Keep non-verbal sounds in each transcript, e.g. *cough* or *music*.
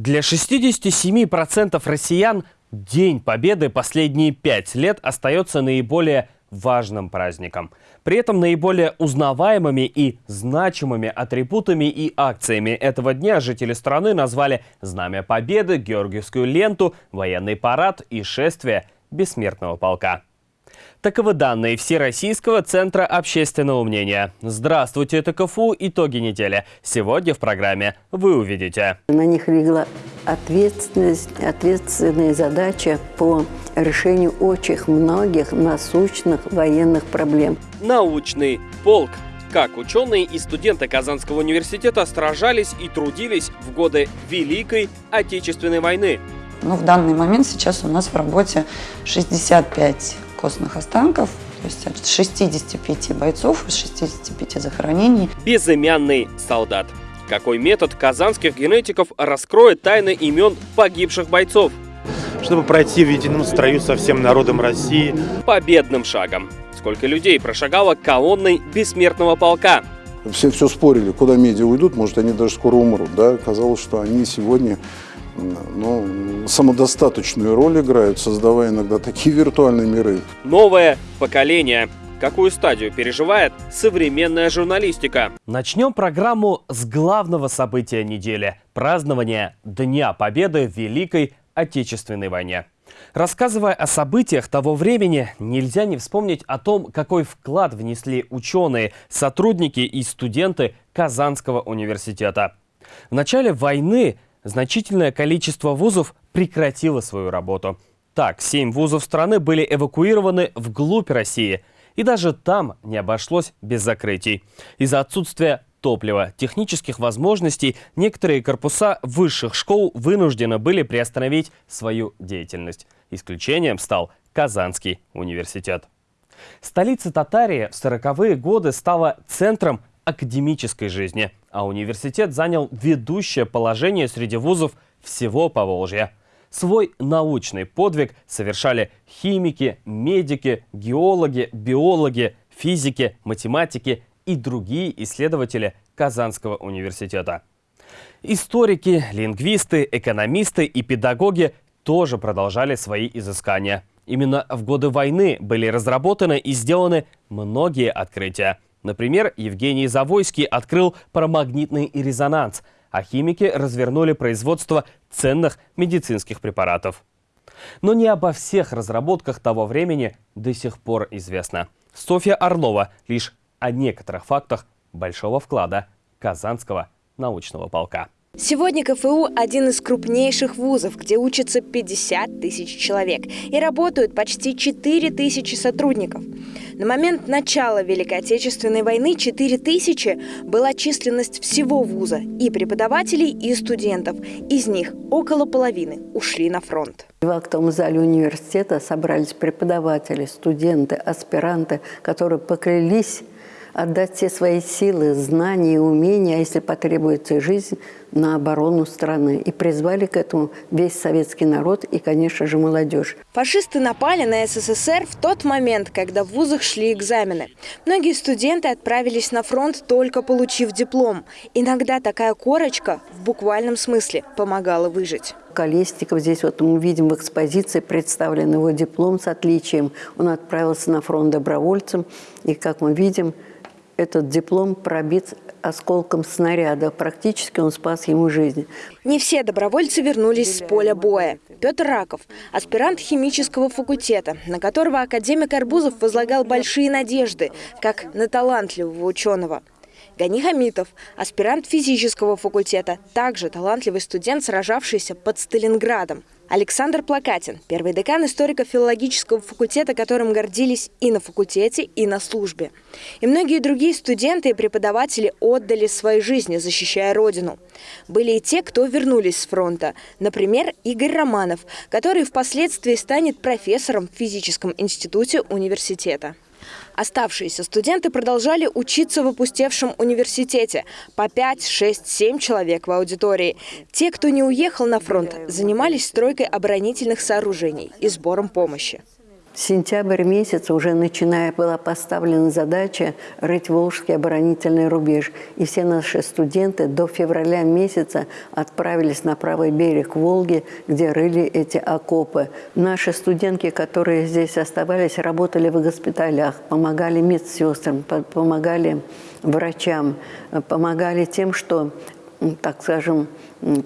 Для 67% россиян День Победы последние пять лет остается наиболее важным праздником. При этом наиболее узнаваемыми и значимыми атрибутами и акциями этого дня жители страны назвали Знамя Победы, Георгиевскую ленту, военный парад и шествие Бессмертного полка. Таковы данные Всероссийского центра общественного мнения. Здравствуйте, это КФУ «Итоги недели». Сегодня в программе вы увидите. На них легла ответственность, ответственная задача по решению очень многих насущных военных проблем. Научный полк. Как ученые и студенты Казанского университета сражались и трудились в годы Великой Отечественной войны. Ну, в данный момент сейчас у нас в работе 65 костных останков, то есть от 65 бойцов, из 65 захоронений. Безымянный солдат. Какой метод казанских генетиков раскроет тайны имен погибших бойцов? Чтобы пройти в едином строю со всем народом России. Победным шагом. Сколько людей прошагало колонной бессмертного полка? Все все спорили, куда медиа уйдут, может, они даже скоро умрут. Да? Казалось, что они сегодня ну, самодостаточную роль играют, создавая иногда такие *laughs* виртуальные миры. Новое поколение. Какую стадию переживает современная журналистика? Начнем программу с главного события недели – празднования Дня Победы в Великой Отечественной войне. Рассказывая о событиях того времени, нельзя не вспомнить о том, какой вклад внесли ученые, сотрудники и студенты Казанского университета. В начале войны значительное количество вузов прекратило свою работу. Так, семь вузов страны были эвакуированы вглубь России. И даже там не обошлось без закрытий. Из-за отсутствия топлива, технических возможностей, некоторые корпуса высших школ вынуждены были приостановить свою деятельность. Исключением стал Казанский университет. Столица Татарии в 40-е годы стала центром академической жизни, а университет занял ведущее положение среди вузов всего Поволжья. Свой научный подвиг совершали химики, медики, геологи, биологи, физики, математики и другие исследователи Казанского университета. Историки, лингвисты, экономисты и педагоги тоже продолжали свои изыскания. Именно в годы войны были разработаны и сделаны многие открытия – Например, Евгений Завойский открыл парамагнитный резонанс, а химики развернули производство ценных медицинских препаратов. Но не обо всех разработках того времени до сих пор известно. Софья Орлова лишь о некоторых фактах большого вклада Казанского научного полка. Сегодня КФУ – один из крупнейших вузов, где учатся 50 тысяч человек и работают почти 4 тысячи сотрудников. На момент начала Великой Отечественной войны 4 тысячи была численность всего вуза и преподавателей, и студентов. Из них около половины ушли на фронт. В актовом зале университета собрались преподаватели, студенты, аспиранты, которые поклялись отдать все свои силы, знания умения, а если потребуется жизнь, на оборону страны. И призвали к этому весь советский народ и, конечно же, молодежь. Фашисты напали на СССР в тот момент, когда в вузах шли экзамены. Многие студенты отправились на фронт, только получив диплом. Иногда такая корочка, в буквальном смысле, помогала выжить. Колесников здесь вот мы видим в экспозиции представлен его диплом с отличием. Он отправился на фронт добровольцем. И, как мы видим, этот диплом пробит осколком снаряда. Практически он спас ему жизнь. Не все добровольцы вернулись с поля боя. Петр Раков, аспирант химического факультета, на которого академик Арбузов возлагал большие надежды, как на талантливого ученого. Гани Хамитов, аспирант физического факультета, также талантливый студент, сражавшийся под Сталинградом. Александр Плакатин, первый декан историко-филологического факультета, которым гордились и на факультете, и на службе. И многие другие студенты и преподаватели отдали свои жизни, защищая Родину. Были и те, кто вернулись с фронта. Например, Игорь Романов, который впоследствии станет профессором в физическом институте университета. Оставшиеся студенты продолжали учиться в опустевшем университете. По 5, 6, 7 человек в аудитории. Те, кто не уехал на фронт, занимались стройкой оборонительных сооружений и сбором помощи. Сентябрь месяц уже начиная была поставлена задача рыть Волжский оборонительный рубеж. И все наши студенты до февраля месяца отправились на правый берег Волги, где рыли эти окопы. Наши студентки, которые здесь оставались, работали в госпиталях, помогали медсестрам, помогали врачам, помогали тем, что так скажем,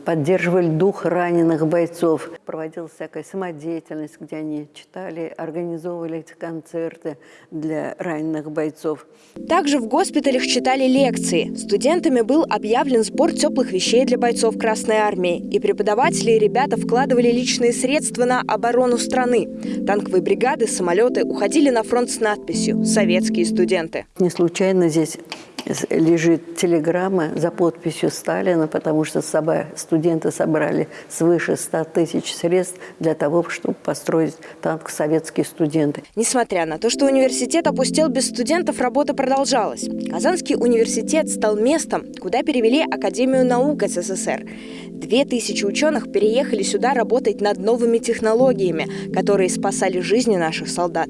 поддерживали дух раненых бойцов. Проводилась всякая самодеятельность, где они читали, организовывали эти концерты для раненых бойцов. Также в госпиталях читали лекции. Студентами был объявлен сбор теплых вещей для бойцов Красной Армии. И преподаватели и ребята вкладывали личные средства на оборону страны. Танковые бригады, самолеты уходили на фронт с надписью «Советские студенты». Не случайно здесь лежит телеграмма за подписью Сталина, потому что студенты собрали свыше 100 тысяч средств для того, чтобы построить танк «Советские студенты». Несмотря на то, что университет опустел без студентов, работа продолжалась. Казанский университет стал местом, куда перевели Академию наук СССР. Две тысячи ученых переехали сюда работать над новыми технологиями, которые спасали жизни наших солдат.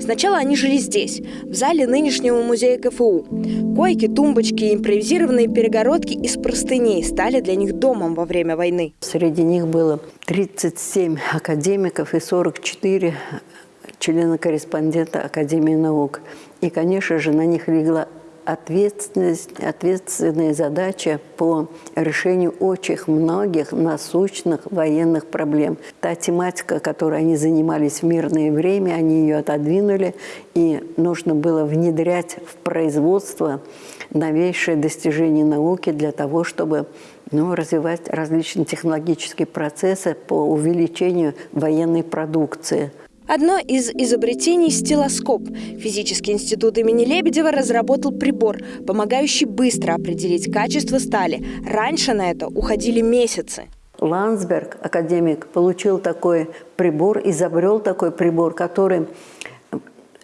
Сначала они жили здесь, в зале нынешнего музея КФУ. Койки, тумбочки и импровизированные перегородки из простыней стали для них домом во время войны. Среди них было 37 академиков и 44 члена-корреспондента Академии наук. И, конечно же, на них легла ответственность, ответственная задача по решению очень многих насущных военных проблем. Та тематика, которой они занимались в мирное время, они ее отодвинули, и нужно было внедрять в производство новейшие достижения науки для того, чтобы ну, развивать различные технологические процессы по увеличению военной продукции – Одно из изобретений – стилоскоп. Физический институт имени Лебедева разработал прибор, помогающий быстро определить качество стали. Раньше на это уходили месяцы. Ландсберг, академик, получил такой прибор, изобрел такой прибор, который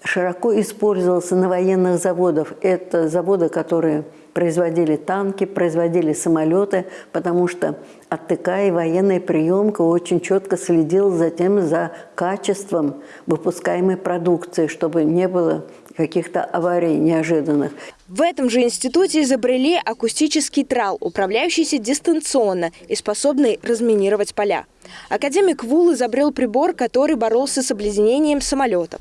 широко использовался на военных заводах. Это заводы, которые производили танки, производили самолеты, потому что АТК и военная приемка очень четко следил за тем, за качеством выпускаемой продукции, чтобы не было каких-то аварий неожиданных. В этом же институте изобрели акустический трал, управляющийся дистанционно и способный разминировать поля. Академик Вул изобрел прибор, который боролся с обледенением самолетов.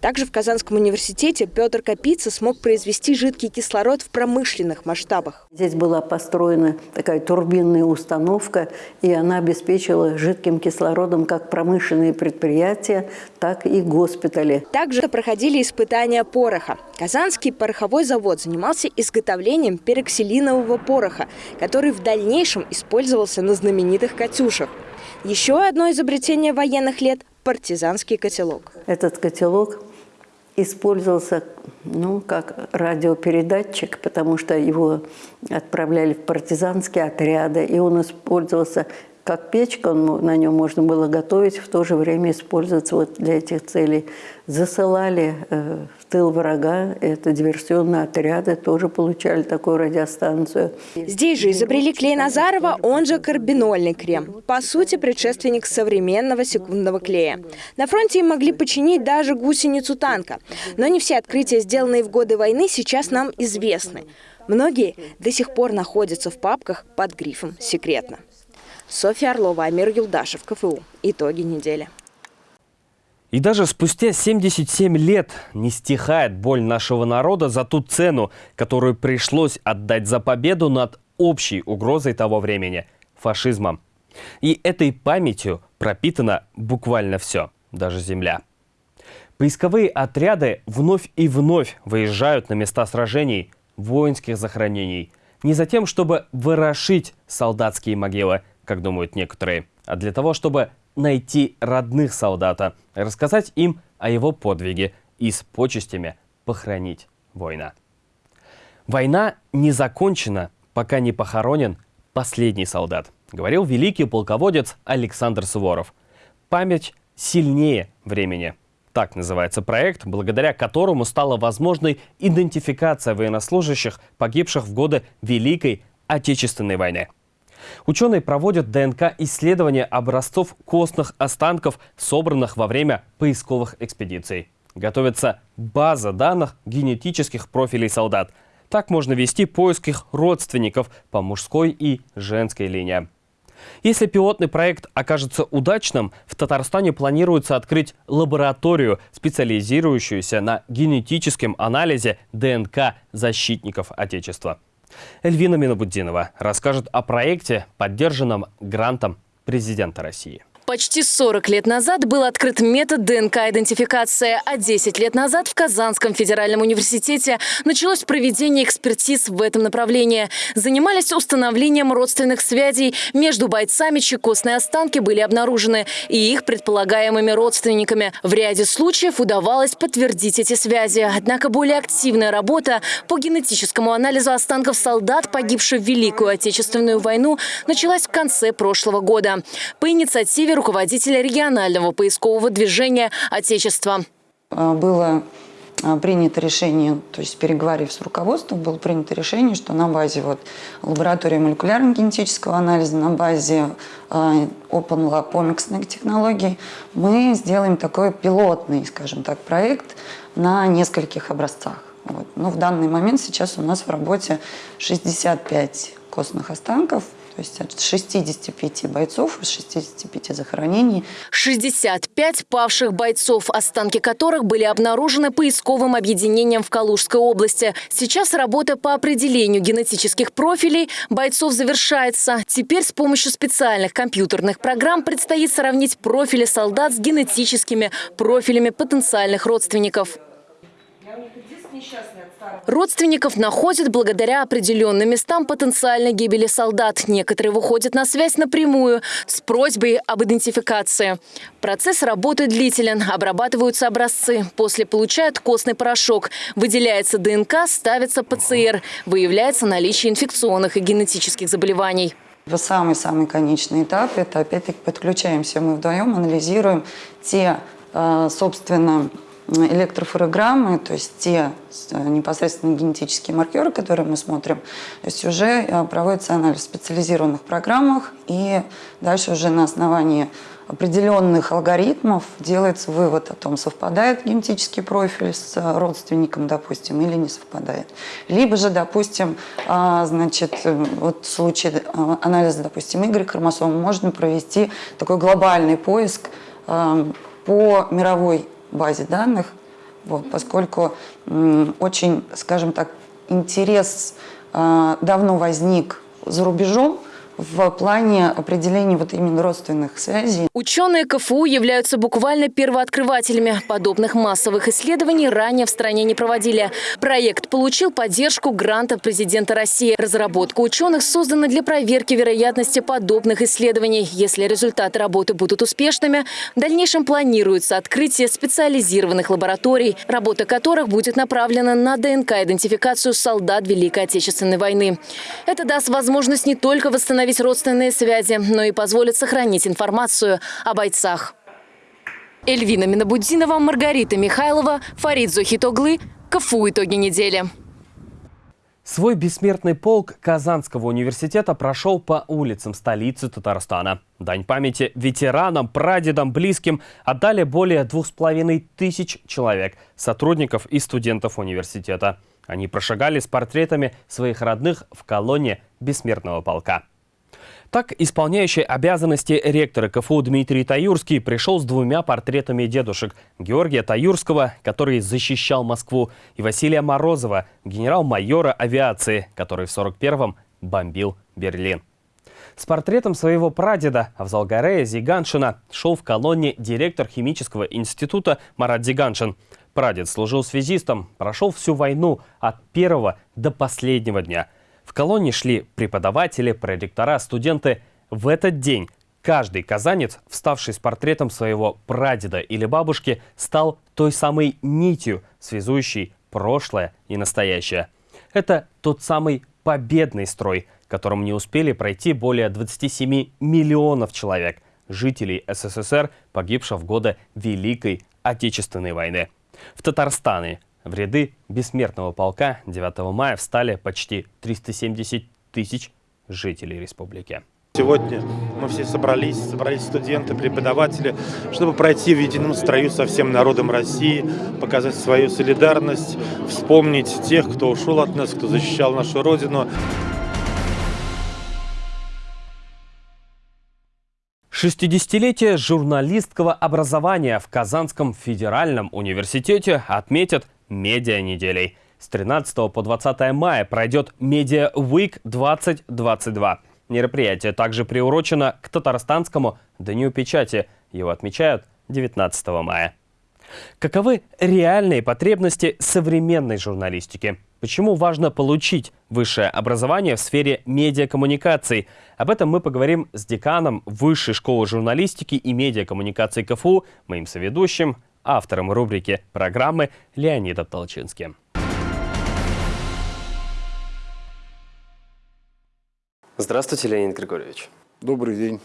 Также в Казанском университете Петр Капица смог произвести жидкий кислород в промышленных масштабах. Здесь была построена такая турбинная установка, и она обеспечила жидким кислородом как промышленные предприятия, так и госпитали. Также проходили испытания пороха. Казанский пороховой завод занимался изготовлением пероксилинового пороха, который в дальнейшем использовался на знаменитых «Катюшах». Еще одно изобретение военных лет – партизанский котелок. Этот котелок использовался ну, как радиопередатчик, потому что его отправляли в партизанские отряды, и он использовался как печка, он, на нем можно было готовить, в то же время использоваться вот для этих целей. Засылали э, тыл врага, это диверсионные отряды, тоже получали такую радиостанцию. Здесь же изобрели клей Назарова, он же карбинольный крем. По сути, предшественник современного секундного клея. На фронте им могли починить даже гусеницу танка. Но не все открытия, сделанные в годы войны, сейчас нам известны. Многие до сих пор находятся в папках под грифом «Секретно». Софья Орлова, Амир Юлдашев, КФУ. Итоги недели. И даже спустя 77 лет не стихает боль нашего народа за ту цену, которую пришлось отдать за победу над общей угрозой того времени – фашизмом. И этой памятью пропитано буквально все, даже земля. Поисковые отряды вновь и вновь выезжают на места сражений, воинских захоронений. Не за тем, чтобы ворошить солдатские могилы – как думают некоторые, а для того, чтобы найти родных солдата, рассказать им о его подвиге и с почестями похоронить воина. Война не закончена, пока не похоронен последний солдат, говорил великий полководец Александр Суворов. Память сильнее времени. Так называется проект, благодаря которому стала возможной идентификация военнослужащих, погибших в годы Великой Отечественной войны. Ученые проводят ДНК-исследования образцов костных останков, собранных во время поисковых экспедиций. Готовится база данных генетических профилей солдат. Так можно вести поиск их родственников по мужской и женской линии. Если пилотный проект окажется удачным, в Татарстане планируется открыть лабораторию, специализирующуюся на генетическом анализе ДНК защитников Отечества. Эльвина Минобуддинова расскажет о проекте, поддержанном грантом президента России. Почти 40 лет назад был открыт метод ДНК-идентификация, а 10 лет назад в Казанском федеральном университете началось проведение экспертиз в этом направлении. Занимались установлением родственных связей между бойцами, чьи костные останки были обнаружены, и их предполагаемыми родственниками. В ряде случаев удавалось подтвердить эти связи. Однако более активная работа по генетическому анализу останков солдат, погибших в Великую Отечественную войну, началась в конце прошлого года. По инициативе инициативе руководителя регионального поискового движения «Отечество». А, было а, принято решение, то есть переговорив с руководством, было принято решение, что на базе вот лаборатории молекулярно-генетического анализа, на базе э, Open Lab комиксных технологий мы сделаем такой пилотный, скажем так, проект на нескольких образцах. Вот. Но в данный момент сейчас у нас в работе 65 костных останков – то есть от 65 бойцов из 65 захоронений. 65 павших бойцов, останки которых были обнаружены поисковым объединением в Калужской области. Сейчас работа по определению генетических профилей бойцов завершается. Теперь с помощью специальных компьютерных программ предстоит сравнить профили солдат с генетическими профилями потенциальных родственников. Родственников находят благодаря определенным местам потенциальной гибели солдат. Некоторые выходят на связь напрямую с просьбой об идентификации. Процесс работы длителен. Обрабатываются образцы. После получают костный порошок. Выделяется ДНК, ставится ПЦР. Выявляется наличие инфекционных и генетических заболеваний. Самый-самый конечный этап – это опять-таки подключаемся мы вдвоем, анализируем те, э, собственно, электрофлюорограммы, то есть те э, непосредственно генетические маркеры, которые мы смотрим, то есть уже э, проводится анализ в специализированных программах, и дальше уже на основании определенных алгоритмов делается вывод о том, совпадает генетический профиль с родственником, допустим, или не совпадает. Либо же, допустим, а, значит, вот в случае э, анализа, допустим, Y-хромосомы можно провести такой глобальный поиск по мировой базе данных, вот, поскольку очень, скажем так, интерес э, давно возник за рубежом, в плане определения вот именно родственных связей. Ученые КФУ являются буквально первооткрывателями. Подобных массовых исследований ранее в стране не проводили. Проект получил поддержку гранта президента России. Разработка ученых создана для проверки вероятности подобных исследований. Если результаты работы будут успешными, в дальнейшем планируется открытие специализированных лабораторий, работа которых будет направлена на ДНК-идентификацию солдат Великой Отечественной войны. Это даст возможность не только восстановить установить родственные связи, но и позволит сохранить информацию о бойцах. Эльвина Минобудинова, Маргарита Михайлова, Фарид Зухитоглы. КФУ «Итоги недели». Свой бессмертный полк Казанского университета прошел по улицам столицы Татарстана. Дань памяти ветеранам, прадедам, близким отдали более двух с половиной тысяч человек, сотрудников и студентов университета. Они прошагали с портретами своих родных в колонне бессмертного полка. Так, исполняющий обязанности ректора КФУ Дмитрий Таюрский пришел с двумя портретами дедушек. Георгия Таюрского, который защищал Москву, и Василия Морозова, генерал-майора авиации, который в 41-м бомбил Берлин. С портретом своего прадеда Авзалгарея Зиганшина шел в колонне директор химического института Марат Зиганшин. Прадед служил связистом, прошел всю войну от первого до последнего дня – в колонне шли преподаватели, проректора, студенты. В этот день каждый казанец, вставший с портретом своего прадеда или бабушки, стал той самой нитью, связующей прошлое и настоящее. Это тот самый победный строй, которым не успели пройти более 27 миллионов человек, жителей СССР, погибших в годы Великой Отечественной войны. В Татарстане в ряды бессмертного полка 9 мая встали почти 370 тысяч жителей республики. Сегодня мы все собрались, собрались студенты, преподаватели, чтобы пройти в едином строю со всем народом России, показать свою солидарность, вспомнить тех, кто ушел от нас, кто защищал нашу Родину. 60-летие журналистского образования в Казанском федеральном университете отметят медиа-неделей. С 13 по 20 мая пройдет Media Week 2022. Мероприятие также приурочено к Татарстанскому Дню печати. Его отмечают 19 мая. Каковы реальные потребности современной журналистики? Почему важно получить высшее образование в сфере медиакоммуникаций? Об этом мы поговорим с деканом Высшей школы журналистики и медиакоммуникаций КФУ, моим соведущим, автором рубрики программы Леонидом Толчинским. Здравствуйте, Леонид Григорьевич. Добрый день.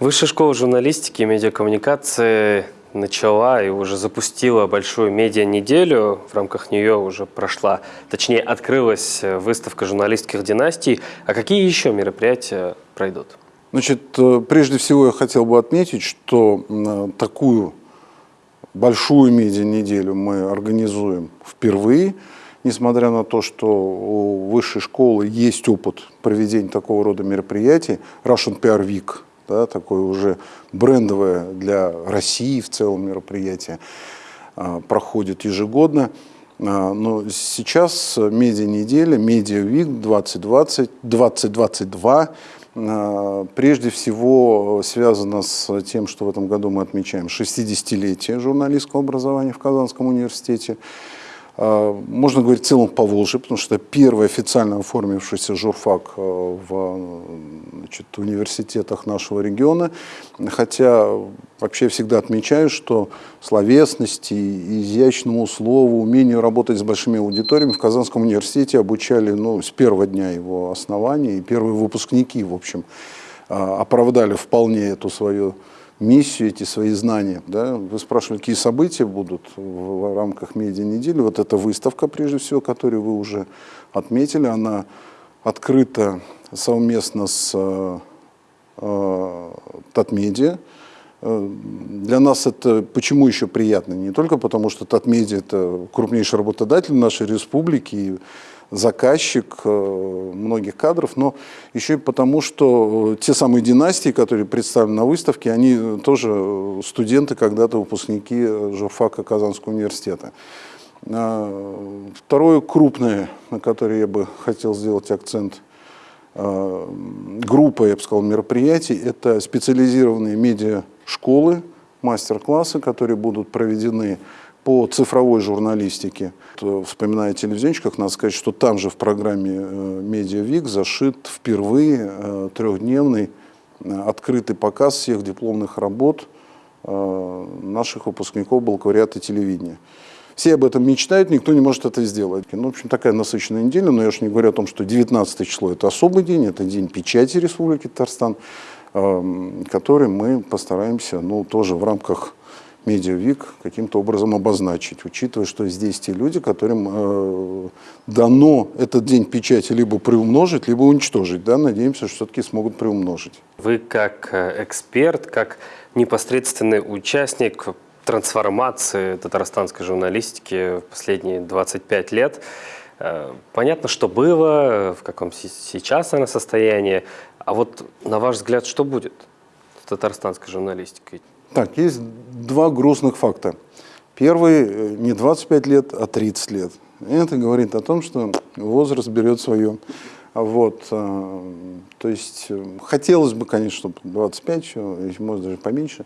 Высшая школа журналистики и медиакоммуникации начала и уже запустила большую медиа-неделю. В рамках нее уже прошла, точнее, открылась выставка журналистских династий. А какие еще мероприятия пройдут? Значит, э, прежде всего я хотел бы отметить, что такую большую медиа-неделю мы организуем впервые – несмотря на то, что у высшей школы есть опыт проведения такого рода мероприятий, Russian PR Week, да, такое уже брендовое для России в целом мероприятие, а, проходит ежегодно. А, но сейчас медиа-неделя, медиа-вик 2020, 2022 прежде всего связано с тем, что в этом году мы отмечаем 60-летие журналистского образования в Казанском университете. А, можно говорить в целом по Волжье, потому что первый официально оформившийся журфак э, в значит, университетах нашего региона. Хотя вообще всегда отмечаю, что словесности, изящному слову, умению работать с большими аудиториями в Казанском университете обучали ну, с первого дня его основания. И первые выпускники, в общем, а, оправдали вполне эту свою миссию, эти свои знания. Да? Вы спрашивали, какие события будут в рамках медиа-недели. Вот эта выставка, прежде всего, которую вы уже отметили, она открыта совместно с э, э, Татмедиа. Э, для нас это почему еще приятно? Не только потому, что Татмедиа – это крупнейший работодатель нашей республики, заказчик э, многих кадров, но еще и потому, что э, те самые династии, которые представлены на выставке, они тоже студенты, когда-то выпускники журфака Казанского университета. А, второе крупное, на которое я бы хотел сделать акцент, э, группа, я бы сказал, мероприятий, это специализированные медиа-школы, мастер-классы, которые будут проведены по цифровой журналистике. Вспоминая о телевизионщиках, надо сказать, что там же в программе «Медиавик» зашит впервые э, трехдневный э, открытый показ всех дипломных работ э, наших выпускников бакалавриата телевидения. Все об этом мечтают, никто не может это сделать. Ну, в общем, такая насыщенная неделя, но я уж не говорю о том, что 19 число – это особый день, это день печати Республики Татарстан, эм, который мы постараемся, ну, тоже в рамках медиавик каким-то образом обозначить, учитывая, что здесь те люди, которым э, дано этот день печати либо приумножить, либо уничтожить. Да? Надеемся, что все-таки смогут приумножить. Вы как э, эксперт, как непосредственный участник трансформации татарстанской журналистики в последние 25 лет, э, Понятно, что было, в каком сейчас она состоянии. А вот на ваш взгляд, что будет с татарстанской журналистикой? Так, есть два грустных факта. Первый э, не 25 лет, а 30 лет. Это говорит о том, что возраст берет свое. Вот, э, то есть э, хотелось бы, конечно, чтобы 25, может даже поменьше.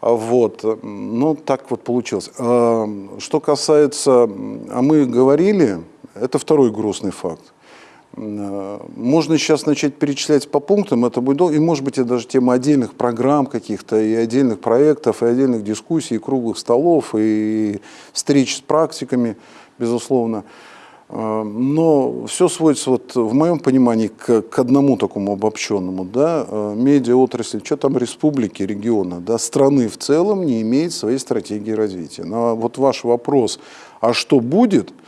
Вот, но так вот получилось. Что касается, а мы говорили, это второй грустный факт. Можно сейчас начать перечислять по пунктам, это будет долго, и может быть это даже тема отдельных программ каких-то, и отдельных проектов, и отдельных дискуссий, и круглых столов, и встреч с практиками, безусловно. Э, но все сводится, вот, в моем понимании, к, к одному такому обобщенному. Да, э, медиа-отрасль, что там республики, региона, да, страны в целом не имеет своей стратегии развития. Но вот ваш вопрос, а что будет –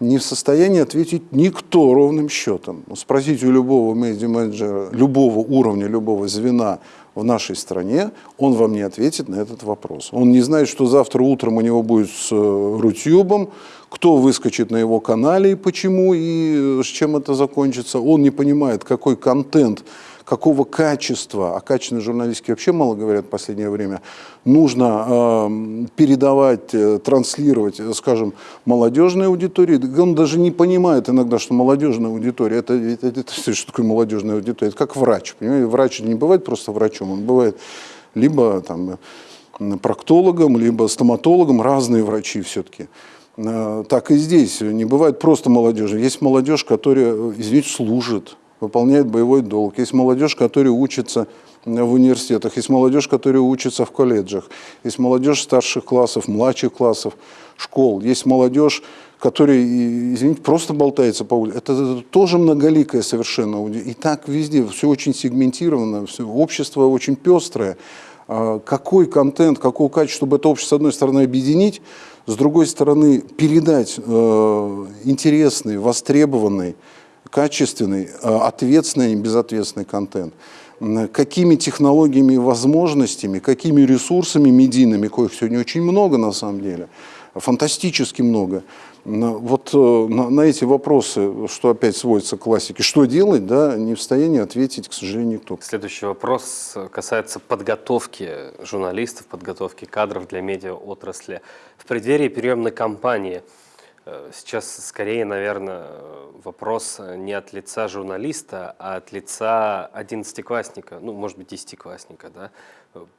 не в состоянии ответить никто ровным счетом. Спросите у любого медиа-менеджера, любого уровня, любого звена в нашей стране, он вам не ответит на этот вопрос. Он не знает, что завтра утром у него будет с э, Рутюбом, кто выскочит на его канале и почему, и с чем это закончится. Он не понимает, какой контент какого качества, о качественной журналистике вообще мало говорят в последнее время, нужно э, передавать, э, транслировать, э, скажем, молодежной аудитории. Он даже не понимает иногда, что молодежная аудитория, это, это, это, это что такое молодежная аудитория? Это как врач, понимаете? Врач не бывает просто врачом, он бывает либо там, проктологом, либо стоматологом, разные врачи все-таки. Э, так и здесь, не бывает просто молодежи. Есть молодежь, которая, извините, служит, выполняет боевой долг. Есть молодежь, которая учится в университетах, есть молодежь, которая учится в колледжах, есть молодежь старших классов, младших классов, школ, есть молодежь, которая, извините, просто болтается по улице. Это, это тоже многоликое совершенно. И так везде, все очень сегментировано, все, общество очень пестрое. А какой контент, какого качества, чтобы это общество, с одной стороны, объединить, с другой стороны, передать э, интересный, востребованный, качественный, э, ответственный и безответственный контент. Какими технологиями и возможностями, какими ресурсами медийными, коих сегодня очень много на самом деле, фантастически много. Вот э, на, на эти вопросы, что опять сводится к классике, что делать, да, не в состоянии ответить, к сожалению, никто. Следующий вопрос касается подготовки журналистов, подготовки кадров для медиаотрасли. В преддверии приемной кампании – Э, сейчас скорее, наверное, вопрос не от лица журналиста, а от лица одиннадцатиклассника, ну, может быть, десятиклассника. Да?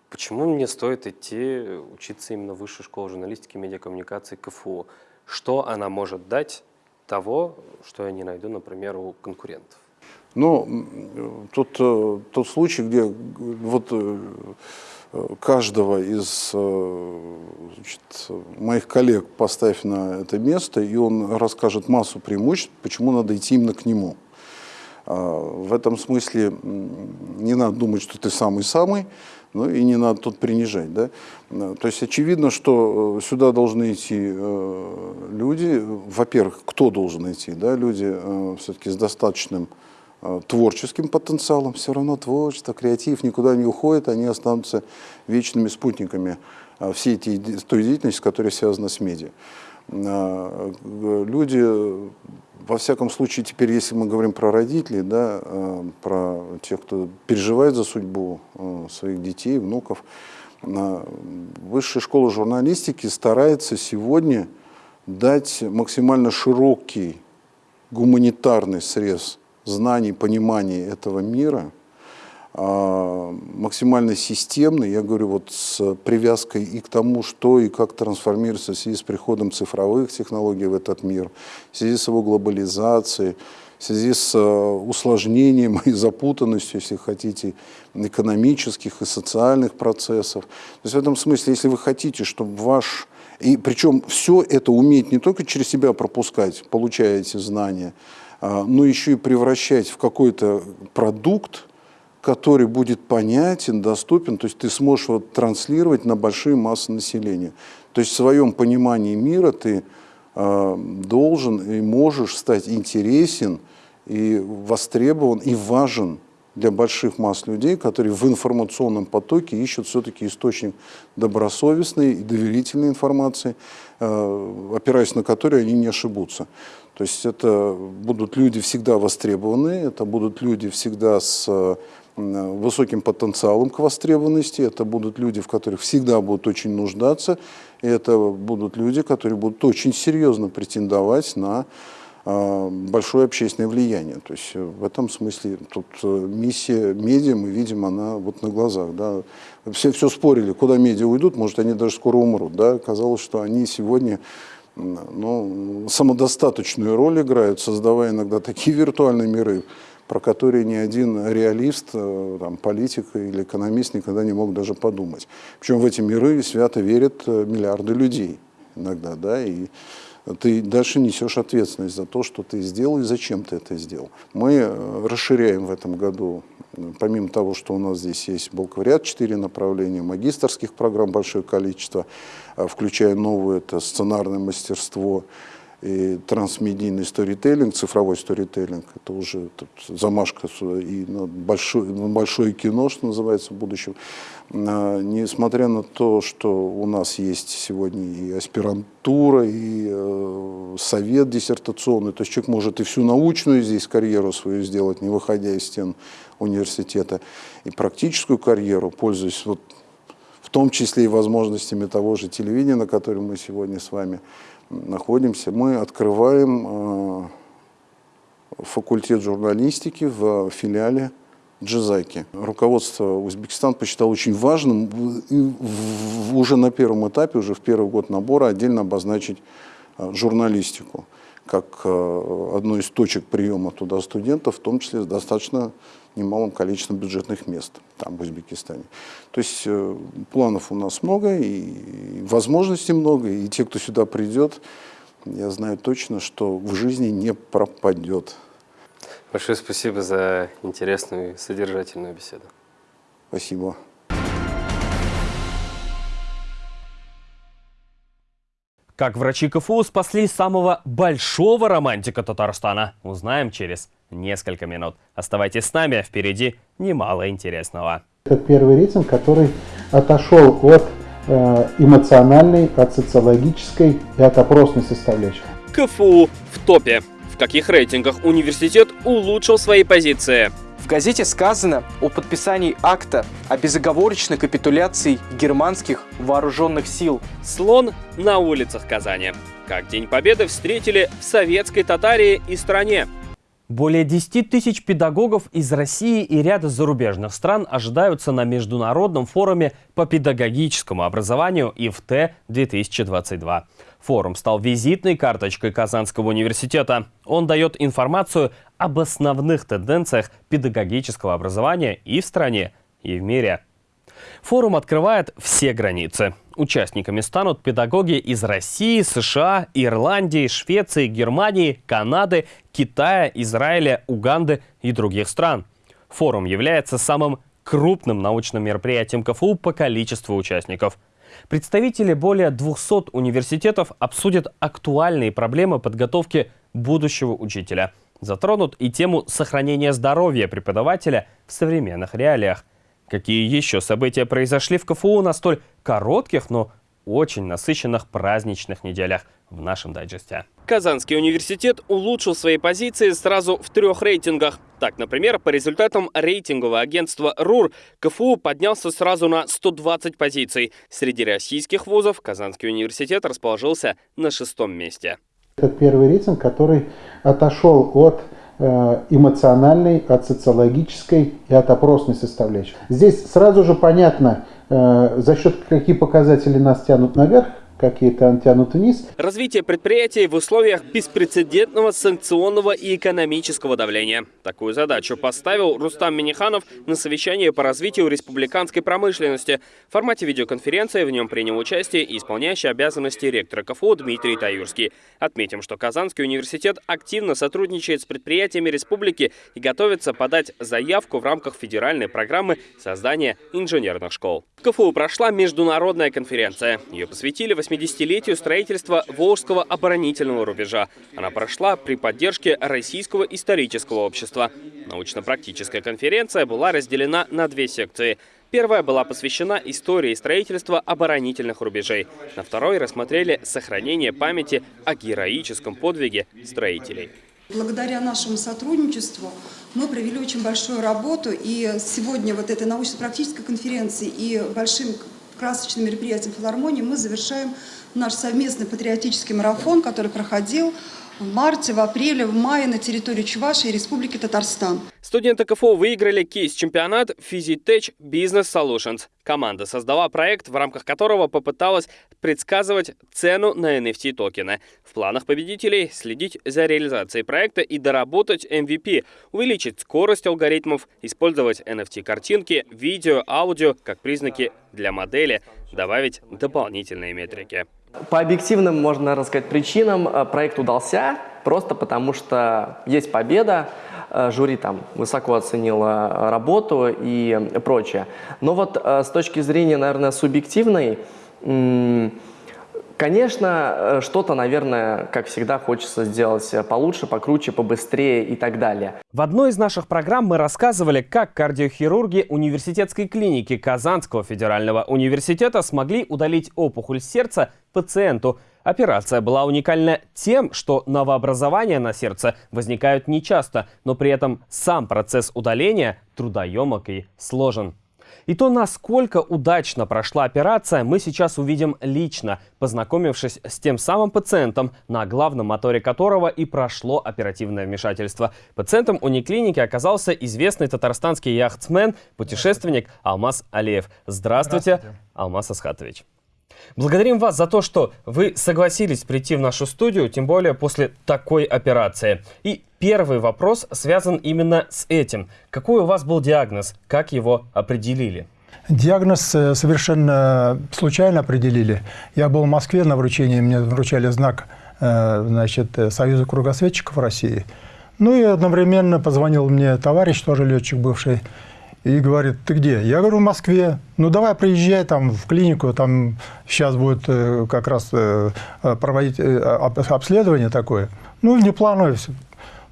Почему мне стоит идти учиться именно в высшую школу журналистики и медиакоммуникации КФУ? Что она может дать того, что я не найду, например, у конкурентов? Ну, тут э, тот случай, где вот э, каждого из э, значит, моих коллег поставь на это место, и он расскажет массу преимуществ, почему надо идти именно к нему. А, в этом смысле не надо думать, что ты самый-самый, ну и не надо тут принижать. Да? То есть очевидно, что э, сюда должны идти э, люди, во-первых, кто должен идти? Да? Люди все-таки с достаточным Э, творческим потенциалом, все равно творчество, креатив никуда не уходит, они останутся вечными спутниками э, всей этой, той деятельности, которая связана с медиа. Э, люди, во всяком случае, теперь, если мы говорим про родителей, да, про тех, кто переживает за судьбу своих детей, внуков, Высшая школа журналистики старается сегодня дать максимально широкий гуманитарный срез знаний, понимания этого мира, а, максимально системный, я говорю, вот с привязкой и к тому, что и как трансформируется в связи с приходом цифровых технологий в этот мир, в связи с его глобализацией, в связи с а, усложнением *laughs* и запутанностью, если хотите, экономических и социальных процессов. То есть в этом смысле, если вы хотите, чтобы ваш... И причем все это уметь не только через себя пропускать, получая эти знания, но еще и превращать в какой-то продукт, который будет понятен, доступен, то есть ты сможешь вот транслировать на большие массы населения. То есть в своем понимании мира ты э, должен и можешь стать интересен и востребован и важен для больших масс людей, которые в информационном потоке ищут все-таки источник добросовестной и доверительной информации, э, опираясь на который они не ошибутся. То есть это будут люди всегда востребованные, это будут люди всегда с высоким потенциалом к востребованности, это будут люди, в которых всегда будут очень нуждаться, и это будут люди, которые будут очень серьезно претендовать на а, большое общественное влияние. То есть в этом смысле тут э, миссия медиа, мы видим, она вот на глазах. Да. Все, все спорили, куда медиа уйдут, может, они даже скоро умрут. Да. Казалось, что они сегодня ну, самодостаточную роль играют, создавая иногда такие виртуальные миры, про которые ни один реалист, э, там, политик или экономист никогда не мог даже подумать. Причем в эти миры свято верят э, миллиарды людей иногда, да, и ты дальше несешь ответственность за то, что ты сделал и зачем ты это сделал. Мы э, расширяем в этом году, помимо того, что у нас здесь есть бакалавриат, четыре направления, магистрских программ большое количество, включая новое, это сценарное мастерство, и трансмедийный сторителлинг, цифровой сторителлинг. Это уже замашка и на большое, на большое кино, что называется, в будущем. А, несмотря на то, что у нас есть сегодня и аспирантура, и э, совет диссертационный, то есть человек может и всю научную здесь карьеру свою сделать, не выходя из стен университета, и практическую карьеру, пользуясь вот в том числе и возможностями того же телевидения, на котором мы сегодня с вами находимся, мы открываем э, факультет журналистики в филиале Джизаки. Руководство Узбекистана посчитало очень важным уже на первом этапе, уже в первый год набора отдельно обозначить э, журналистику как э, одну из точек приема туда студентов, в том числе с достаточно немалым количеством бюджетных мест там, в Узбекистане. То есть э, планов у нас много, и возможностей много, и те, кто сюда придет, я знаю точно, что в жизни не пропадет. Большое спасибо за интересную и содержательную беседу. Спасибо. Как врачи КФУ спасли самого большого романтика Татарстана, узнаем через несколько минут. Оставайтесь с нами, впереди немало интересного. Это первый рейтинг, который отошел от э, эмоциональной, от социологической и от опросной составляющей. КФУ в топе. В каких рейтингах университет улучшил свои позиции? В газете сказано о подписании акта о безоговорочной капитуляции германских вооруженных сил. Слон на улицах Казани. Как День Победы встретили в советской Татарии и стране. Более 10 тысяч педагогов из России и ряда зарубежных стран ожидаются на Международном форуме по педагогическому образованию ИФТ-2022. Форум стал визитной карточкой Казанского университета. Он дает информацию об основных тенденциях педагогического образования и в стране, и в мире. Форум открывает все границы. Участниками станут педагоги из России, США, Ирландии, Швеции, Германии, Канады, Китая, Израиля, Уганды и других стран. Форум является самым крупным научным мероприятием КФУ по количеству участников. Представители более 200 университетов обсудят актуальные проблемы подготовки будущего учителя. Затронут и тему сохранения здоровья преподавателя в современных реалиях – Какие еще события произошли в КФУ на столь коротких, но очень насыщенных праздничных неделях в нашем дайджесте. Казанский университет улучшил свои позиции сразу в трех рейтингах. Так, например, по результатам рейтингового агентства РУР КФУ поднялся сразу на 120 позиций. Среди российских вузов Казанский университет расположился на шестом месте. Это первый рейтинг, который отошел от Э, эмоциональной, от социологической и от опросной составляющей. Здесь сразу же понятно, э, за счет каких показателей нас тянут наверх, какие-то тянут вниз. Развитие предприятий в условиях беспрецедентного санкционного и экономического давления. Такую задачу поставил Рустам Миниханов на совещании по развитию республиканской промышленности. В формате видеоконференции в нем принял участие исполняющий обязанности ректора КФУ Дмитрий Таюрский. Отметим, что Казанский университет активно сотрудничает с предприятиями республики и готовится подать заявку в рамках федеральной программы создания инженерных школ. В КФУ прошла международная конференция. Ее посвятили 80-летию строительства Волжского оборонительного рубежа. Она прошла при поддержке Российского исторического общества. Научно-практическая конференция была разделена на две секции. Первая была посвящена истории строительства оборонительных рубежей. На второй рассмотрели сохранение памяти о героическом подвиге строителей. Благодаря нашему сотрудничеству мы провели очень большую работу, и сегодня вот этой научно-практической конференции и большим красочным мероприятием филармонии мы завершаем наш совместный патриотический марафон, который проходил в марте, в апреле, в мае на территории Чувашии и Республики Татарстан. Студенты КФУ выиграли кейс-чемпионат Physitech Business Solutions. Команда создала проект, в рамках которого попыталась предсказывать цену на NFT-токены. В планах победителей следить за реализацией проекта и доработать MVP, увеличить скорость алгоритмов, использовать NFT-картинки, видео, аудио как признаки для модели, добавить дополнительные метрики. По объективным, можно рассказать, причинам э, проект удался, просто потому что есть победа, э, жюри там высоко оценило э, работу и прочее. Но вот с точки зрения, наверное, субъективной, Конечно, э, что-то, наверное, как всегда, хочется сделать получше, покруче, побыстрее и так далее. В одной из наших программ мы рассказывали, как кардиохирурги университетской клиники Казанского федерального университета смогли удалить опухоль сердца пациенту. Операция была уникальна тем, что новообразования на сердце возникают нечасто, но при этом сам процесс удаления трудоемок и сложен. И то, насколько удачно прошла операция, мы сейчас увидим лично, познакомившись с тем самым пациентом, на главном моторе которого и прошло оперативное вмешательство. Пациентом униклиники оказался известный татарстанский яхтсмен, путешественник Алмаз Алиев. Здравствуйте, Здравствуйте. Алмаз Асхатович. Благодарим вас за то, что вы согласились прийти в нашу студию, тем более после такой операции. И первый вопрос связан именно с этим. Какой у вас был диагноз? Как его определили? Диагноз э, совершенно случайно определили. Я был в Москве на вручении, мне вручали знак э, значит, э, Союза кругосветчиков России. Ну и одновременно позвонил мне товарищ, тоже летчик бывший, и говорит, ты где? Я говорю, в Москве. Ну, давай приезжай там в клинику, там сейчас будет э, как раз э, проводить э, обследование такое. Ну, не планую все.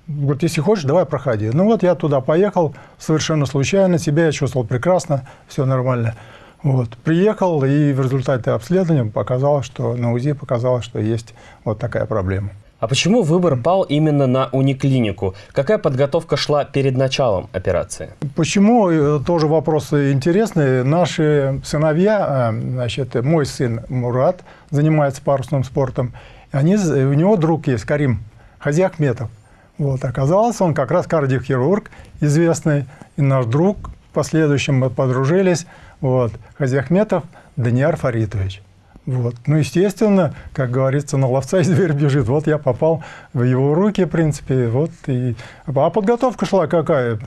Говорит, если хочешь, давай проходи. Ну, вот я туда поехал совершенно случайно, себя я чувствовал прекрасно, все нормально. Вот. Приехал, и в результате обследования показалось, что на УЗИ показалось, что есть вот такая проблема. А почему выбор пал именно на униклинику? Какая подготовка шла перед началом операции? Почему? Э, тоже вопрос интересный. Наши сыновья, э, значит, мой сын Мурат занимается парусным спортом. Они, у него друг есть, Карим Хазиахметов. Вот, оказалось, он как раз кардиохирург известный, и наш друг. В последующем мы подружились. Вот, Хазиахметов Даниар Фаритович. Вот. Ну, естественно, как говорится, на ловца и зверь бежит. Вот я попал в его руки, в принципе. Вот и... А подготовка шла какая?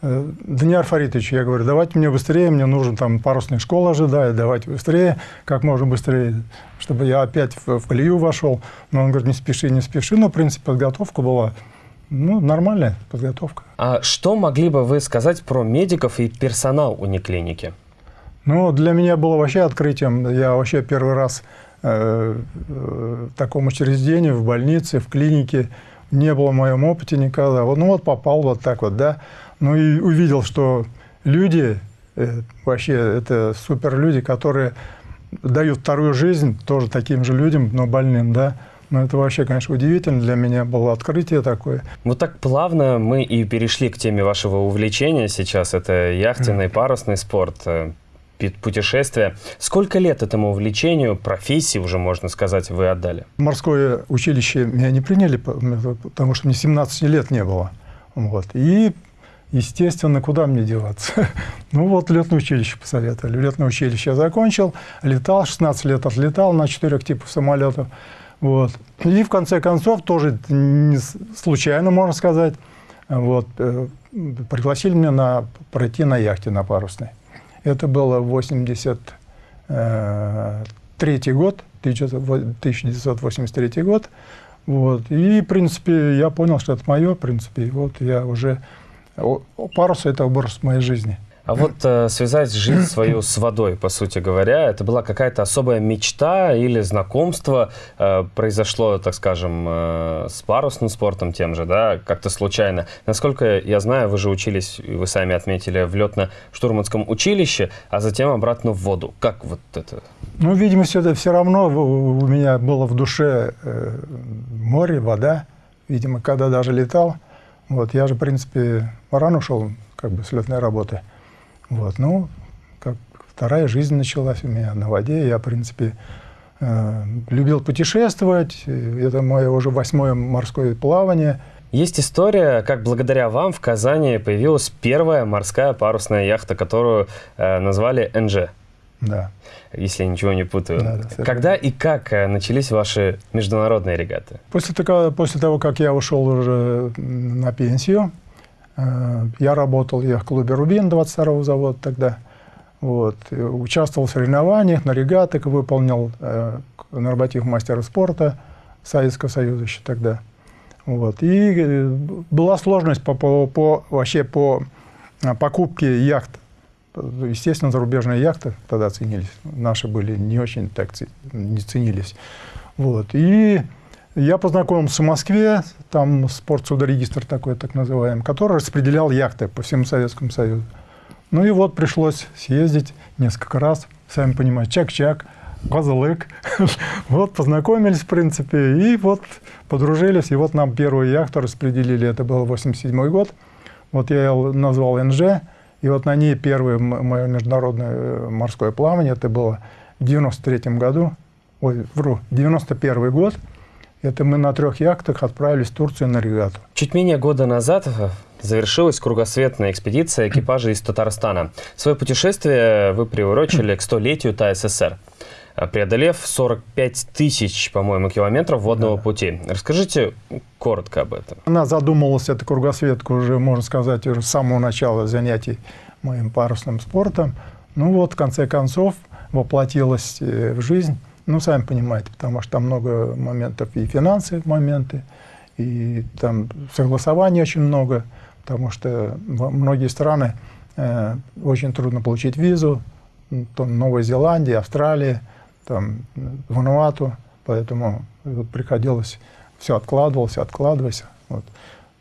Э, Даниил Фаритович, я говорю, давайте мне быстрее, мне нужен там парусная школа ожидает, давайте быстрее, как можно быстрее, чтобы я опять в, в колею вошел. Но он говорит, не спеши, не спеши. Но, в принципе, подготовка была ну, нормальная подготовка. А что могли бы вы сказать про медиков и персонал униклиники? Ну, для меня было вообще открытием. Я вообще первый раз э, э, в таком учреждении, в больнице, в клинике, не было в моем опыте никогда. Ну, вот попал вот так вот, да. Ну, и увидел, что люди, э, вообще, это супер люди, которые дают вторую жизнь тоже таким же людям, но больным, да. Ну, это вообще, конечно, удивительно. Для меня было открытие такое. Вот так плавно мы и перешли к теме вашего увлечения сейчас. Это яхтенный, парусный спорт путешествия. Сколько лет этому увлечению, профессии уже, можно сказать, вы отдали? Морское училище меня не приняли, потому что мне 17 лет не было. Вот. И, естественно, куда мне деваться? *laughs* ну вот летное училище посоветовали. Летное училище я закончил, летал, 16 лет отлетал на четырех типах самолетов. Вот. И в конце концов, тоже не случайно, можно сказать, вот, э, пригласили меня на, пройти на яхте на парусной. Это было 83 год, 1983 год. Вот. И, в принципе, я понял, что это мое, в принципе, вот я уже... Парус – это образ моей жизни. А вот э, связать жизнь свою с водой, по сути говоря, это была какая-то особая мечта или знакомство э, произошло, так скажем, э, с парусным спортом тем же, да, как-то случайно. Насколько я знаю, вы же учились, вы сами отметили, в летно-штурманском училище, а затем обратно в воду. Как вот это? Ну, видимо, все, все равно у меня было в душе э, море, вода. Видимо, когда даже летал. Вот, я же, в принципе, рано ушел как бы с летной работы. Вот, ну, как вторая жизнь началась у меня на воде. Я, в принципе, э, любил путешествовать. Это мое уже восьмое морское плавание. Есть история, как благодаря вам в Казани появилась первая морская парусная яхта, которую э, назвали НЖ. Да. Если я ничего не путаю. Да, да, Когда и как э, начались ваши международные регаты? После, такого, после того, как я ушел уже на пенсию, я работал я в клубе «Рубин» 22-го завода тогда. Вот. Участвовал в соревнованиях, на регатах, выполнил э, норматив мастера спорта Советского Союза еще тогда. Вот. И э, была сложность по, по, по, вообще по э, покупке яхт естественно, зарубежные яхты тогда ценились. Наши были не очень так не ценились. Вот. И я познакомился в Москве, там спортсудорегистр такой, так называемый, который распределял яхты по всему Советскому Союзу. Ну и вот пришлось съездить несколько раз, сами понимаете, чак-чак, Козылык. *laughs* вот познакомились, в принципе, и вот подружились. И вот нам первую яхту распределили, это был 87 год. Вот я ее назвал НЖ, и вот на ней первое мое международное э, морское плавание, это было в 93 году, ой, вру, 91 год. Это мы на трех яхтах отправились в Турцию на регату. Чуть менее года назад э, завершилась кругосветная экспедиция экипажа из Татарстана. Свое путешествие вы приурочили к столетию ТАССР преодолев 45 тысяч, по-моему, километров водного да. пути. Расскажите коротко об этом. Она задумывалась, эта кругосветка, уже, можно сказать, уже с самого начала занятий моим парусным спортом. Ну вот, в конце концов, воплотилась э, в жизнь. Ну, сами понимаете, потому что там много моментов и финансы моменты, и там согласований очень много, потому что многие страны э, очень трудно получить визу, там Новая Зеландия, Австралия – там, Вануату, поэтому приходилось, все откладывалось, откладывалось. Вот.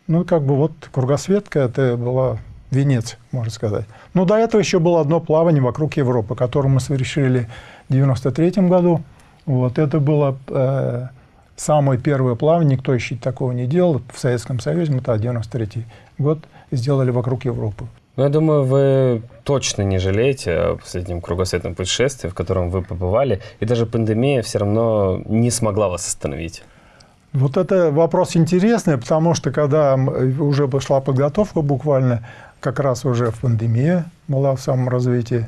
Ну, как бы вот кругосветка, это была венец, можно сказать. Но до этого еще было одно плавание вокруг Европы, которое мы совершили в 93 году. Вот это было э, самое первое плавание, никто еще такого не делал. В Советском Союзе мы тогда 93 год сделали вокруг Европы. Ну, я думаю, вы точно не жалеете о последнем кругосветном путешествии, в котором вы побывали, и даже пандемия все равно не смогла вас остановить. Вот это вопрос интересный, потому что когда уже пошла подготовка буквально, как раз уже в пандемии была в самом развитии,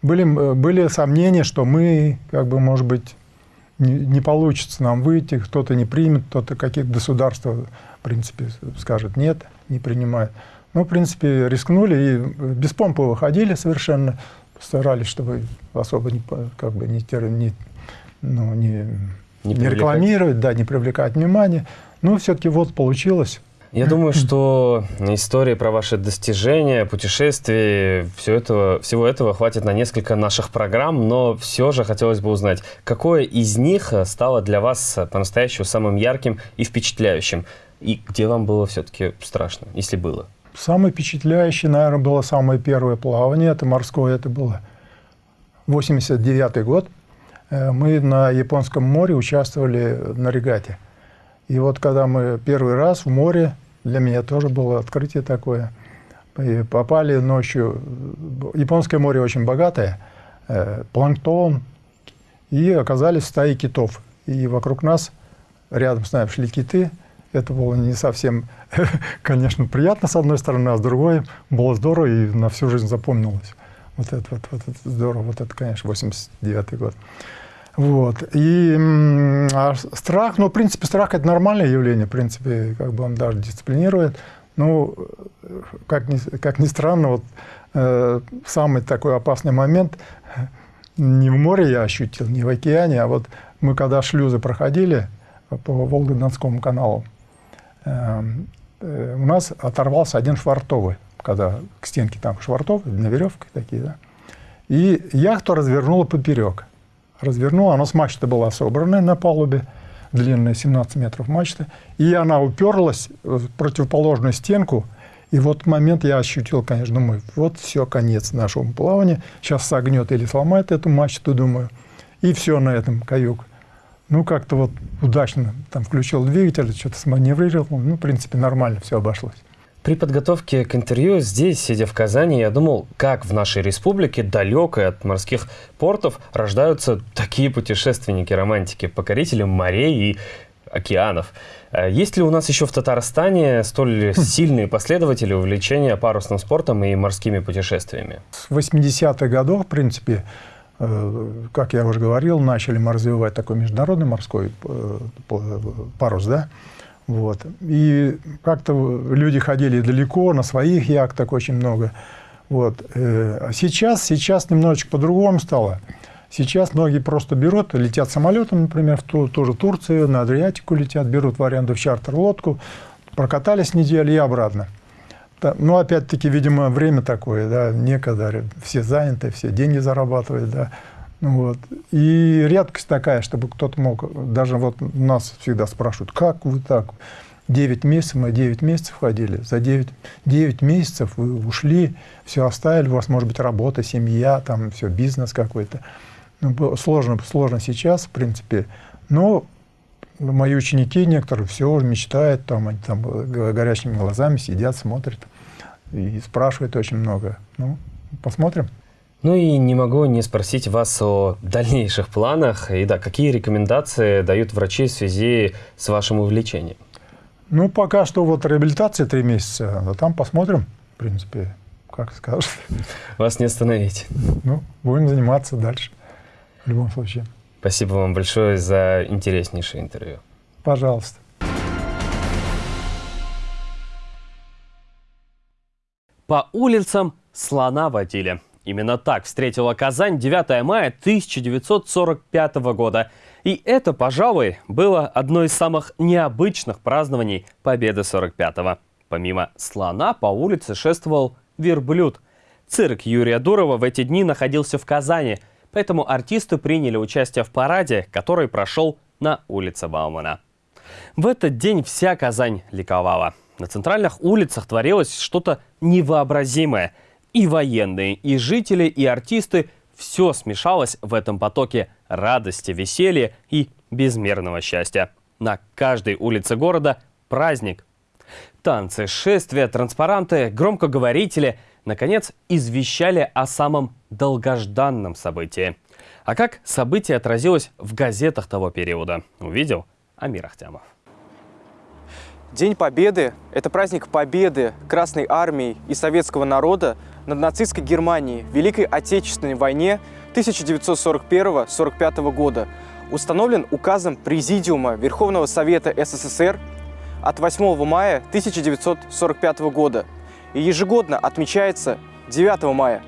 были, были сомнения, что мы, как бы, может быть, не, не получится нам выйти, кто-то не примет, кто-то какие-то государства, в принципе, скажет нет, не принимает. Мы, в принципе, рискнули и без помпы выходили совершенно, старались, чтобы особо не, как бы не, не, ну, не, не, не рекламировать, да, не привлекать внимание. Но все-таки вот получилось. Я думаю, что истории про ваши достижения, путешествия, все этого, всего этого хватит на несколько наших программ, но все же хотелось бы узнать, какое из них стало для вас по-настоящему самым ярким и впечатляющим, и где вам было все-таки страшно, если было? Самое впечатляющее, наверное, было самое первое плавание, это морское, это было 89 год. Э, мы на Японском море участвовали на регате. И вот когда мы первый раз в море, для меня тоже было открытие такое, и попали ночью, Японское море очень богатое, э, планктон, и оказались в стае китов. И вокруг нас, рядом с нами шли киты – это было не совсем, *laughs* конечно, приятно с одной стороны, а с другой было здорово и на всю жизнь запомнилось. Вот это, вот, вот это здорово, вот это, конечно, 89 год. Вот. И а страх, ну, в принципе, страх – это нормальное явление, в принципе, как бы он даже дисциплинирует. Ну, как ни, как ни странно, вот э, самый такой опасный момент не в море я ощутил, не в океане, а вот мы когда шлюзы проходили по Волго-Донскому каналу, Эм, э, у нас оторвался один швартовый, когда к стенке там швартовый, на веревке такие, да. И яхту развернула поперек. Развернула, она с мачты была собрана на палубе, длинная 17 метров мачты, и она уперлась в противоположную стенку, и вот момент я ощутил, конечно, думаю, вот все, конец нашего плавания, сейчас согнет или сломает эту мачту, думаю, и все на этом каюк. Ну, как-то вот удачно там включил двигатель, что-то сманеврировал. Ну, в принципе, нормально все обошлось. При подготовке к интервью здесь, сидя в Казани, я думал, как в нашей республике, далекой от морских портов, рождаются такие путешественники-романтики, покорители морей и океанов. А есть ли у нас еще в Татарстане столь *laughs* сильные последователи увлечения парусным спортом и морскими путешествиями? С 80-х годов, в принципе, Э, как я уже говорил, начали мы развивать такой международный морской э, парус, да, вот. И как-то люди ходили далеко, на своих яхтах очень много. Вот. Э, а сейчас, сейчас немножечко по-другому стало. Сейчас многие просто берут, летят самолетом, например, в ту, ту же Турцию, на Адриатику летят, берут в аренду в чартер лодку, прокатались неделю и обратно. ну, опять-таки, видимо, время такое, да, некогда, все заняты, все деньги зарабатывают, да. Вот. И редкость такая, чтобы кто-то мог, даже вот нас всегда спрашивают, как вы так, 9 месяцев, мы 9 месяцев ходили, за 9, 9 месяцев вы ушли, все оставили, у вас может быть работа, семья, там все, бизнес какой-то. Ну, сложно, сложно сейчас, в принципе, но мои ученики некоторые все мечтают, там, они там горящими глазами сидят, смотрят и спрашивают очень много. Ну, посмотрим. Ну и не могу не спросить вас о дальнейших планах. И да, какие рекомендации дают врачи в связи с вашим увлечением? Ну, пока что вот реабилитация три месяца, а там посмотрим, в принципе, как скажешь. Вас не остановить. Ну, будем заниматься дальше, в любом случае. Спасибо вам большое за интереснейшее интервью. Пожалуйста. По улицам слона водили. Именно так встретила Казань 9 мая 1945 года. И это, пожалуй, было одно из самых необычных празднований Победы 45-го. Помимо слона по улице шествовал верблюд. Цирк Юрия Дурова в эти дни находился в Казани, поэтому артисты приняли участие в параде, который прошел на улице Баумана. В этот день вся Казань ликовала. На центральных улицах творилось что-то невообразимое – и военные, и жители, и артисты – все смешалось в этом потоке радости, веселья и безмерного счастья. На каждой улице города праздник. Танцы, шествия, транспаранты, громкоговорители – наконец, извещали о самом долгожданном событии. А как событие отразилось в газетах того периода, увидел Амир Ахтямов. День Победы – это праздник победы Красной Армии и советского народа над нацистской Германией в Великой Отечественной войне 1941-1945 года, установлен указом Президиума Верховного Совета СССР от 8 мая 1945 года. И ежегодно отмечается 9 мая.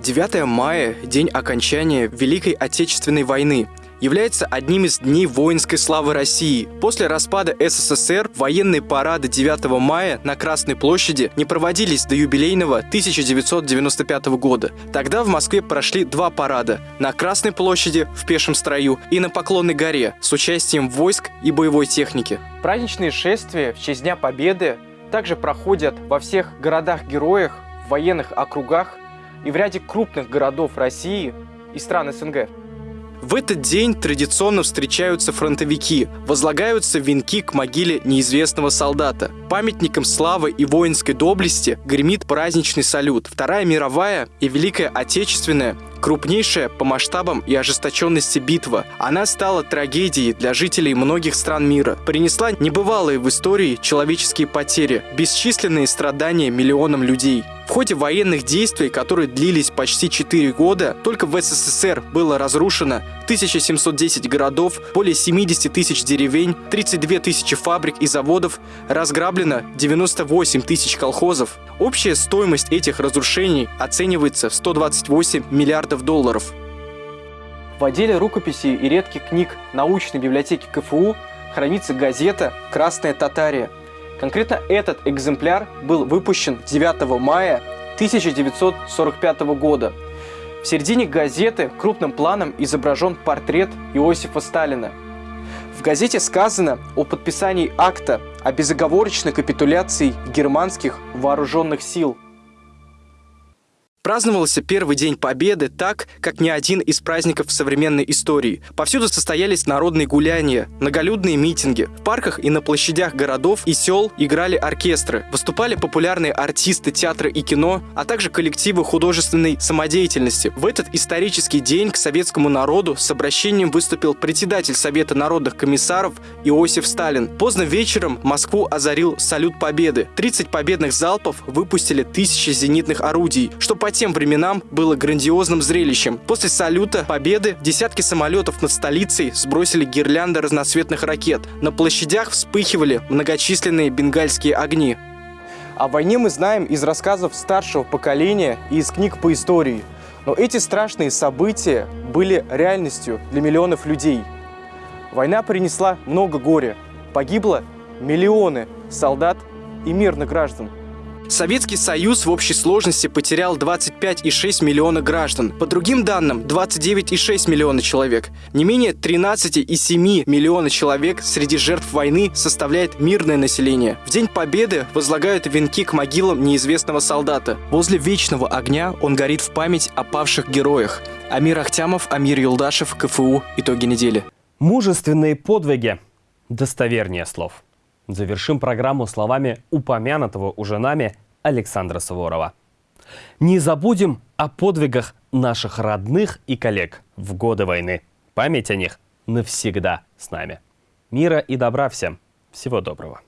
9 мая – день окончания Великой Отечественной войны – является одним из дней воинской славы России. После распада СССР военные парады 9 мая на Красной площади не проводились до юбилейного 1995 года. Тогда в Москве прошли два парада – на Красной площади в пешем строю и на Поклонной горе с участием войск и боевой техники. Праздничные шествия в честь Дня Победы также проходят во всех городах-героях, военных округах и в ряде крупных городов России и стран СНГ. В этот день традиционно встречаются фронтовики, возлагаются венки к могиле неизвестного солдата. Памятником славы и воинской доблести гремит праздничный салют. Вторая мировая и Великая Отечественная крупнейшая по масштабам и ожесточенности битва. Она стала трагедией для жителей многих стран мира, принесла небывалые в истории человеческие потери, бесчисленные страдания миллионам людей. В ходе военных действий, которые длились почти 4 года, только в СССР было разрушено 1710 городов, более 70 тысяч деревень, 32 тысячи фабрик и заводов, разграблено 98 тысяч колхозов. Общая стоимость этих разрушений оценивается в 128 миллиардов долларов. В отделе рукописей и редких книг научной библиотеки КФУ хранится газета «Красная Татария», Конкретно этот экземпляр был выпущен 9 мая 1945 года. В середине газеты крупным планом изображен портрет Иосифа Сталина. В газете сказано о подписании акта о безоговорочной капитуляции германских вооруженных сил – Праздновался первый день Победы так, как ни один из праздников современной истории. Повсюду состоялись народные гуляния, многолюдные митинги. В парках и на площадях городов и сел играли оркестры. Выступали популярные артисты театра и кино, а также коллективы художественной самодеятельности. В этот исторический день к советскому народу с обращением выступил председатель Совета народных комиссаров Иосиф Сталин. Поздно вечером Москву озарил салют Победы. 30 победных залпов выпустили тысячи зенитных орудий, что по тем временам было грандиозным зрелищем. После салюта Победы десятки самолетов над столицей сбросили гирлянды разноцветных ракет. На площадях вспыхивали многочисленные бенгальские огни. О войне мы знаем из рассказов старшего поколения и из книг по истории. Но эти страшные события были реальностью для миллионов людей. Война принесла много горя. Погибло миллионы солдат и мирных граждан. Советский Союз в общей сложности потерял 25,6 миллиона граждан. По другим данным, 29,6 миллиона человек. Не менее 13,7 миллиона человек среди жертв войны составляет мирное население. В День Победы возлагают венки к могилам неизвестного солдата. Возле вечного огня он горит в память о павших героях. Амир Ахтямов, Амир Юлдашев, КФУ. Итоги недели. Мужественные подвиги. Достовернее слов. Завершим программу словами упомянутого уже нами Александра Суворова. Не забудем о подвигах наших родных и коллег в годы войны. Память о них навсегда с нами. Мира и добра всем. Всего доброго.